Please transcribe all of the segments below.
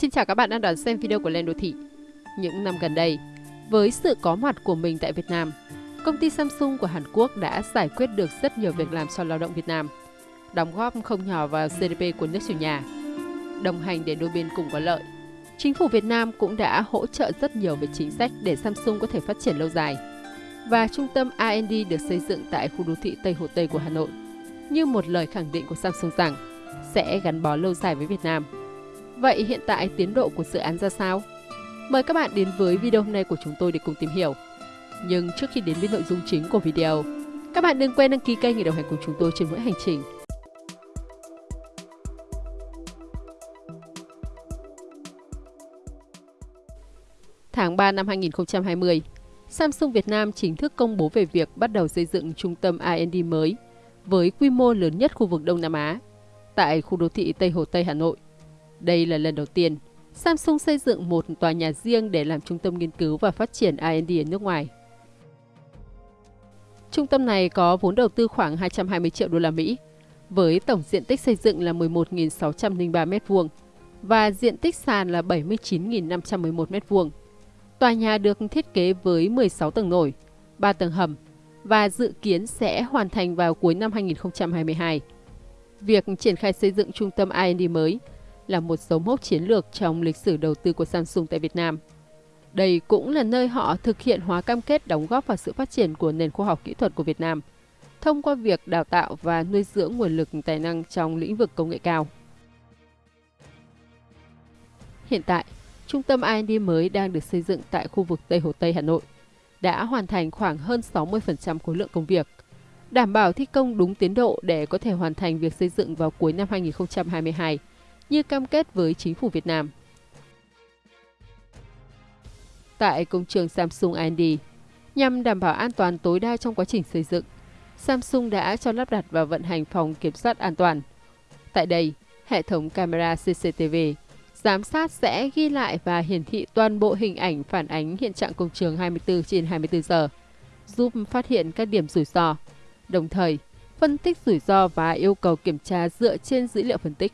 Xin chào các bạn đang đón xem video của Lên Đô Thị. Những năm gần đây, với sự có mặt của mình tại Việt Nam, công ty Samsung của Hàn Quốc đã giải quyết được rất nhiều việc làm cho lao động Việt Nam, đóng góp không nhỏ vào GDP của nước chủ nhà. Đồng hành để đôi bên cùng có lợi, chính phủ Việt Nam cũng đã hỗ trợ rất nhiều về chính sách để Samsung có thể phát triển lâu dài. Và trung tâm R&D được xây dựng tại khu đô thị Tây Hồ Tây của Hà Nội, như một lời khẳng định của Samsung rằng sẽ gắn bó lâu dài với Việt Nam. Vậy hiện tại tiến độ của dự án ra sao? Mời các bạn đến với video hôm nay của chúng tôi để cùng tìm hiểu. Nhưng trước khi đến với nội dung chính của video, các bạn đừng quên đăng ký kênh để đồng hành cùng chúng tôi trên mỗi hành trình. Tháng 3 năm 2020, Samsung Việt Nam chính thức công bố về việc bắt đầu xây dựng trung tâm R&D mới với quy mô lớn nhất khu vực Đông Nam Á tại khu đô thị Tây Hồ Tây Hà Nội. Đây là lần đầu tiên Samsung xây dựng một tòa nhà riêng để làm trung tâm nghiên cứu và phát triển R&D ở nước ngoài. Trung tâm này có vốn đầu tư khoảng 220 triệu đô la Mỹ, với tổng diện tích xây dựng là 11.603 m2 và diện tích sàn là 79.511 m2. Tòa nhà được thiết kế với 16 tầng nổi, 3 tầng hầm và dự kiến sẽ hoàn thành vào cuối năm 2022. Việc triển khai xây dựng trung tâm R&D mới là một dấu mốc chiến lược trong lịch sử đầu tư của Samsung tại Việt Nam. Đây cũng là nơi họ thực hiện hóa cam kết đóng góp vào sự phát triển của nền khoa học kỹ thuật của Việt Nam thông qua việc đào tạo và nuôi dưỡng nguồn lực tài năng trong lĩnh vực công nghệ cao. Hiện tại, trung tâm R&D mới đang được xây dựng tại khu vực Tây Hồ Tây Hà Nội, đã hoàn thành khoảng hơn 60% khối lượng công việc, đảm bảo thi công đúng tiến độ để có thể hoàn thành việc xây dựng vào cuối năm 2022 như cam kết với chính phủ Việt Nam. Tại công trường Samsung R&D, nhằm đảm bảo an toàn tối đa trong quá trình xây dựng, Samsung đã cho lắp đặt và vận hành phòng kiểm soát an toàn. Tại đây, hệ thống camera CCTV giám sát sẽ ghi lại và hiển thị toàn bộ hình ảnh phản ánh hiện trạng công trường 24 trên 24 giờ, giúp phát hiện các điểm rủi ro, đồng thời phân tích rủi ro và yêu cầu kiểm tra dựa trên dữ liệu phân tích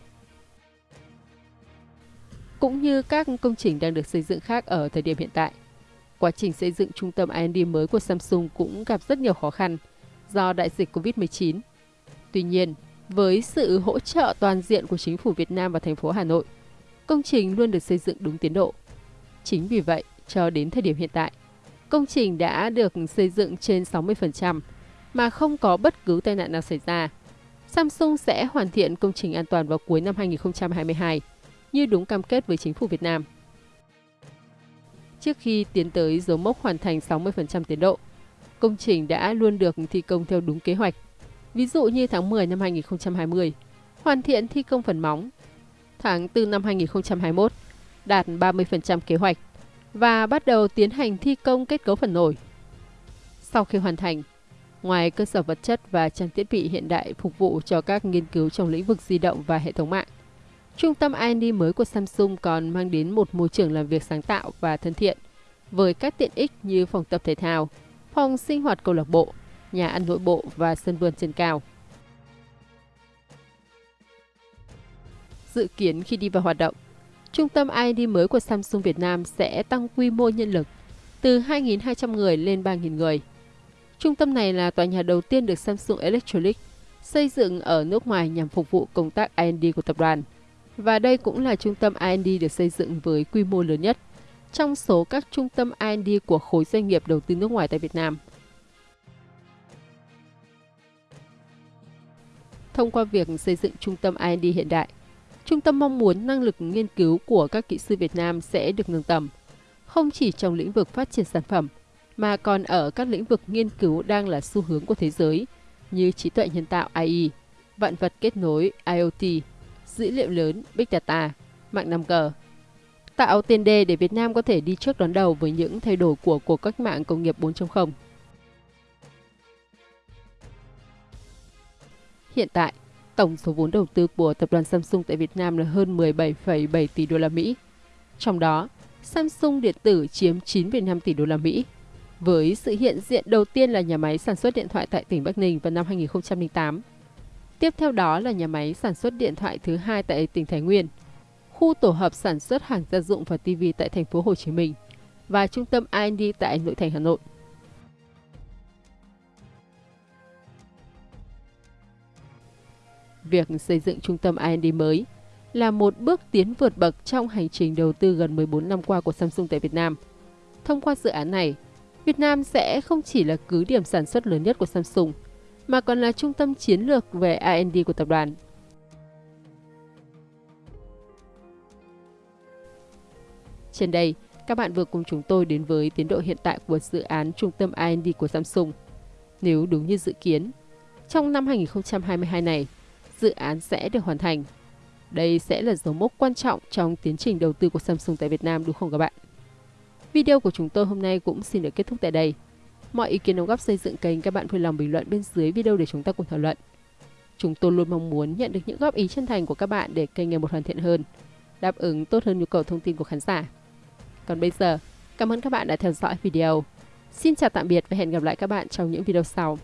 cũng như các công trình đang được xây dựng khác ở thời điểm hiện tại. Quá trình xây dựng trung tâm R&D mới của Samsung cũng gặp rất nhiều khó khăn do đại dịch COVID-19. Tuy nhiên, với sự hỗ trợ toàn diện của chính phủ Việt Nam và thành phố Hà Nội, công trình luôn được xây dựng đúng tiến độ. Chính vì vậy, cho đến thời điểm hiện tại, công trình đã được xây dựng trên 60% mà không có bất cứ tai nạn nào xảy ra. Samsung sẽ hoàn thiện công trình an toàn vào cuối năm 2022 như đúng cam kết với chính phủ Việt Nam. Trước khi tiến tới dấu mốc hoàn thành 60% tiến độ, công trình đã luôn được thi công theo đúng kế hoạch. Ví dụ như tháng 10 năm 2020, hoàn thiện thi công phần móng. Tháng 4 năm 2021, đạt 30% kế hoạch và bắt đầu tiến hành thi công kết cấu phần nổi. Sau khi hoàn thành, ngoài cơ sở vật chất và trang thiết bị hiện đại phục vụ cho các nghiên cứu trong lĩnh vực di động và hệ thống mạng, Trung tâm R&D mới của Samsung còn mang đến một môi trường làm việc sáng tạo và thân thiện, với các tiện ích như phòng tập thể thao, phòng sinh hoạt câu lạc bộ, nhà ăn nội bộ và sân vườn trên cao. Dự kiến khi đi vào hoạt động, Trung tâm R&D mới của Samsung Việt Nam sẽ tăng quy mô nhân lực từ 2.200 người lên 3.000 người. Trung tâm này là tòa nhà đầu tiên được Samsung Electronics xây dựng ở nước ngoài nhằm phục vụ công tác R&D của tập đoàn và đây cũng là trung tâm R&D được xây dựng với quy mô lớn nhất trong số các trung tâm R&D của khối doanh nghiệp đầu tư nước ngoài tại Việt Nam. Thông qua việc xây dựng trung tâm R&D hiện đại, trung tâm mong muốn năng lực nghiên cứu của các kỹ sư Việt Nam sẽ được nâng tầm, không chỉ trong lĩnh vực phát triển sản phẩm, mà còn ở các lĩnh vực nghiên cứu đang là xu hướng của thế giới như trí tuệ nhân tạo AI, vạn vật kết nối IoT, dữ liệu lớn, Big Data, mạng 5G. Tạo tiền đề để Việt Nam có thể đi trước đón đầu với những thay đổi của cuộc cách mạng công nghiệp 4.0. Hiện tại, tổng số vốn đầu tư của tập đoàn Samsung tại Việt Nam là hơn 17,7 tỷ đô la Mỹ. Trong đó, Samsung điện tử chiếm 9,5 tỷ đô la Mỹ. Với sự hiện diện đầu tiên là nhà máy sản xuất điện thoại tại tỉnh Bắc Ninh vào năm 2008 Tiếp theo đó là nhà máy sản xuất điện thoại thứ hai tại tỉnh Thái Nguyên. khu tổ hợp sản xuất hàng gia dụng và TV tại thành phố Hồ Chí Minh và trung tâm R&D tại nội thành Hà Nội. Việc xây dựng trung tâm R&D mới là một bước tiến vượt bậc trong hành trình đầu tư gần 14 năm qua của Samsung tại Việt Nam. Thông qua dự án này, Việt Nam sẽ không chỉ là cứ điểm sản xuất lớn nhất của Samsung, mà còn là trung tâm chiến lược về R&D của tập đoàn. Trên đây, các bạn vừa cùng chúng tôi đến với tiến độ hiện tại của dự án trung tâm R&D của Samsung. Nếu đúng như dự kiến, trong năm 2022 này, dự án sẽ được hoàn thành. Đây sẽ là dấu mốc quan trọng trong tiến trình đầu tư của Samsung tại Việt Nam đúng không các bạn? Video của chúng tôi hôm nay cũng xin được kết thúc tại đây. Mọi ý kiến đóng góp xây dựng kênh các bạn vui lòng bình luận bên dưới video để chúng ta cùng thảo luận. Chúng tôi luôn mong muốn nhận được những góp ý chân thành của các bạn để kênh ngày một hoàn thiện hơn, đáp ứng tốt hơn nhu cầu thông tin của khán giả. Còn bây giờ, cảm ơn các bạn đã theo dõi video. Xin chào tạm biệt và hẹn gặp lại các bạn trong những video sau.